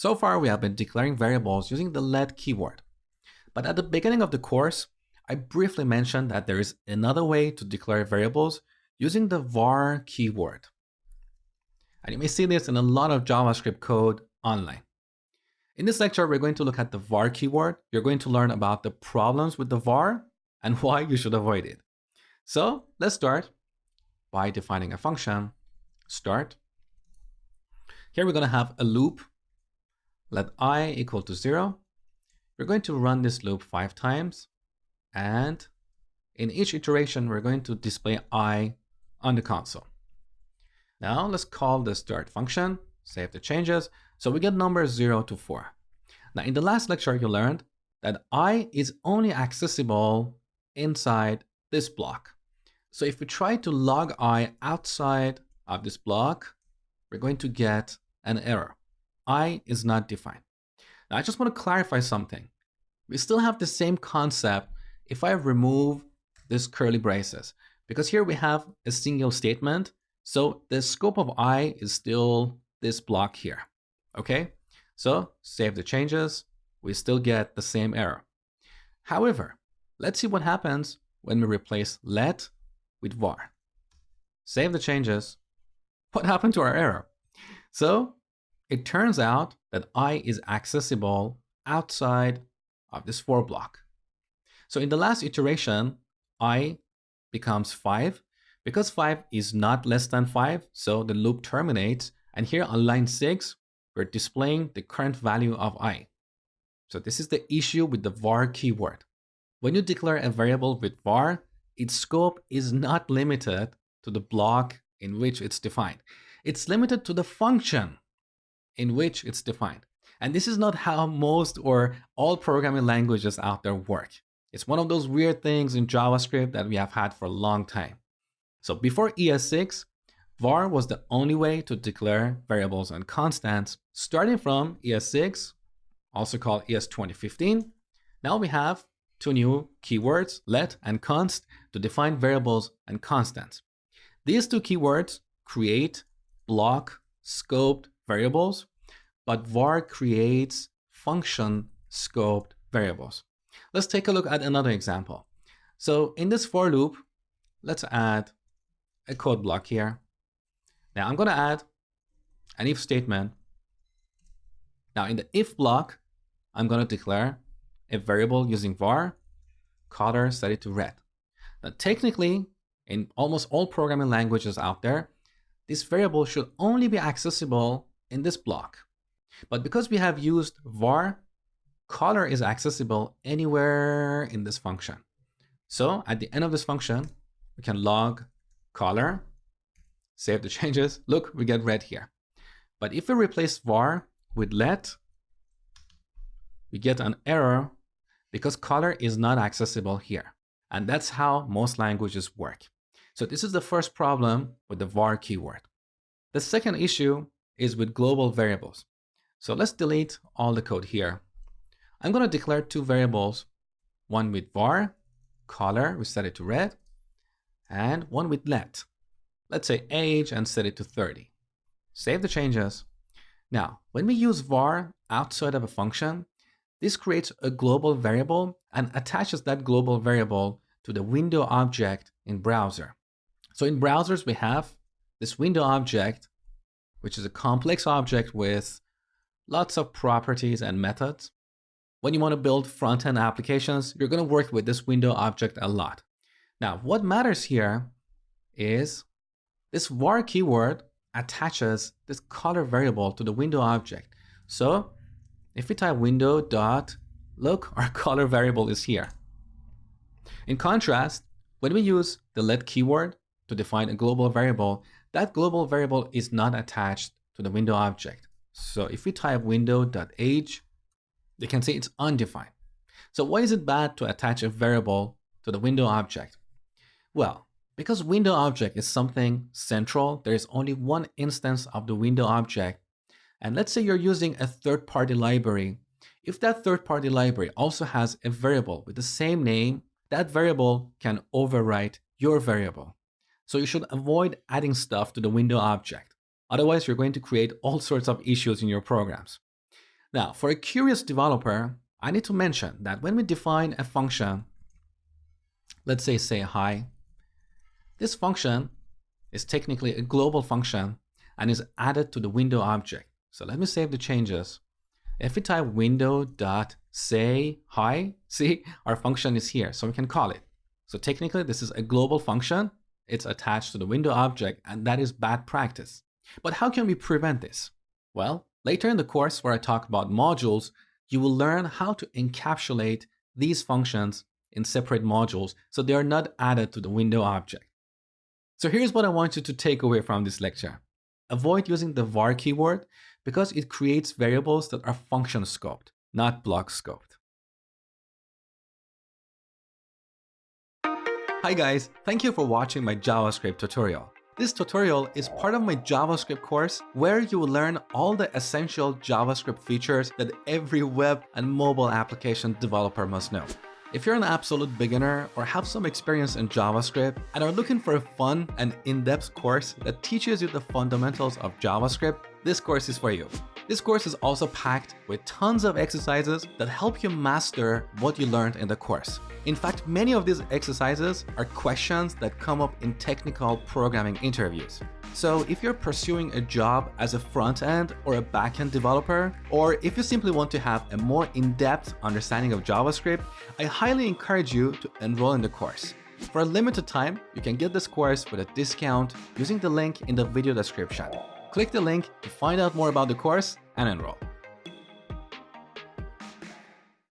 So far, we have been declaring variables using the let keyword. But at the beginning of the course, I briefly mentioned that there is another way to declare variables using the var keyword. And you may see this in a lot of JavaScript code online. In this lecture, we're going to look at the var keyword. You're going to learn about the problems with the var and why you should avoid it. So let's start by defining a function, start. Here we're going to have a loop let i equal to 0. We're going to run this loop five times. And in each iteration, we're going to display i on the console. Now let's call the start function, save the changes. So we get numbers 0 to 4. Now in the last lecture, you learned that i is only accessible inside this block. So if we try to log i outside of this block, we're going to get an error i is not defined. Now, I just want to clarify something. We still have the same concept if I remove this curly braces, because here we have a single statement. So the scope of i is still this block here. Okay, so save the changes. We still get the same error. However, let's see what happens when we replace let with var. Save the changes. What happened to our error? So it turns out that i is accessible outside of this for block. So in the last iteration, i becomes 5. Because 5 is not less than 5, so the loop terminates. And here on line 6, we're displaying the current value of i. So this is the issue with the var keyword. When you declare a variable with var, its scope is not limited to the block in which it's defined. It's limited to the function in which it's defined. And this is not how most or all programming languages out there work. It's one of those weird things in JavaScript that we have had for a long time. So before ES6, var was the only way to declare variables and constants. Starting from ES6, also called ES 2015, now we have two new keywords, let and const, to define variables and constants. These two keywords create block scoped variables, but var creates function scoped variables. Let's take a look at another example. So in this for loop, let's add a code block here. Now I'm going to add an if statement. Now in the if block, I'm going to declare a variable using var, color set it to red. Now technically, in almost all programming languages out there, this variable should only be accessible in this block. But because we have used var, color is accessible anywhere in this function. So at the end of this function, we can log color, save the changes. Look, we get red here. But if we replace var with let, we get an error because color is not accessible here. And that's how most languages work. So this is the first problem with the var keyword. The second issue is with global variables. So let's delete all the code here. I'm going to declare two variables, one with var, color, we set it to red, and one with let. Let's say age and set it to 30. Save the changes. Now, when we use var outside of a function, this creates a global variable and attaches that global variable to the window object in browser. So in browsers, we have this window object, which is a complex object with lots of properties and methods. When you want to build front-end applications, you're going to work with this window object a lot. Now, what matters here is this var keyword attaches this color variable to the window object. So if we type window dot, look, our color variable is here. In contrast, when we use the let keyword to define a global variable, that global variable is not attached to the window object. So if we type window.age, you can see it's undefined. So why is it bad to attach a variable to the window object? Well, because window object is something central, there is only one instance of the window object. And let's say you're using a third-party library. If that third-party library also has a variable with the same name, that variable can overwrite your variable. So you should avoid adding stuff to the window object. Otherwise, you're going to create all sorts of issues in your programs. Now, for a curious developer, I need to mention that when we define a function, let's say say hi, this function is technically a global function and is added to the window object. So let me save the changes. If we type window dot say hi, see our function is here, so we can call it. So technically this is a global function. It's attached to the window object and that is bad practice. But how can we prevent this? Well, later in the course where I talk about modules, you will learn how to encapsulate these functions in separate modules so they are not added to the window object. So here's what I want you to take away from this lecture. Avoid using the var keyword because it creates variables that are function scoped, not block scoped. Hi guys, thank you for watching my JavaScript tutorial. This tutorial is part of my JavaScript course where you will learn all the essential JavaScript features that every web and mobile application developer must know. If you're an absolute beginner or have some experience in JavaScript and are looking for a fun and in-depth course that teaches you the fundamentals of JavaScript, this course is for you. This course is also packed with tons of exercises that help you master what you learned in the course. In fact, many of these exercises are questions that come up in technical programming interviews. So if you're pursuing a job as a front-end or a back-end developer, or if you simply want to have a more in-depth understanding of JavaScript, I highly encourage you to enroll in the course. For a limited time, you can get this course with a discount using the link in the video description. Click the link to find out more about the course and enroll.